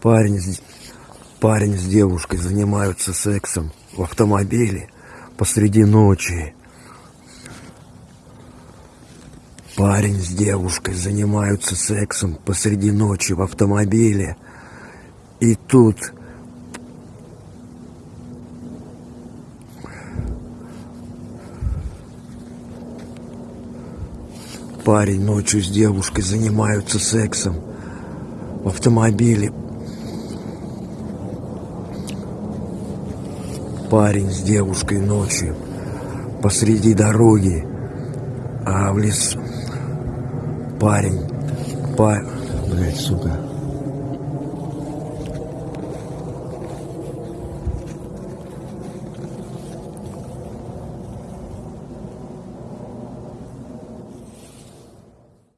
Парень парень с девушкой занимаются сексом в автомобиле посреди ночи. Парень с девушкой занимаются сексом посреди ночи в автомобиле. И тут парень ночью с девушкой занимаются сексом в автомобиле. Парень с девушкой ночью посреди дороги, а в лесу парень, па... Блять, сука.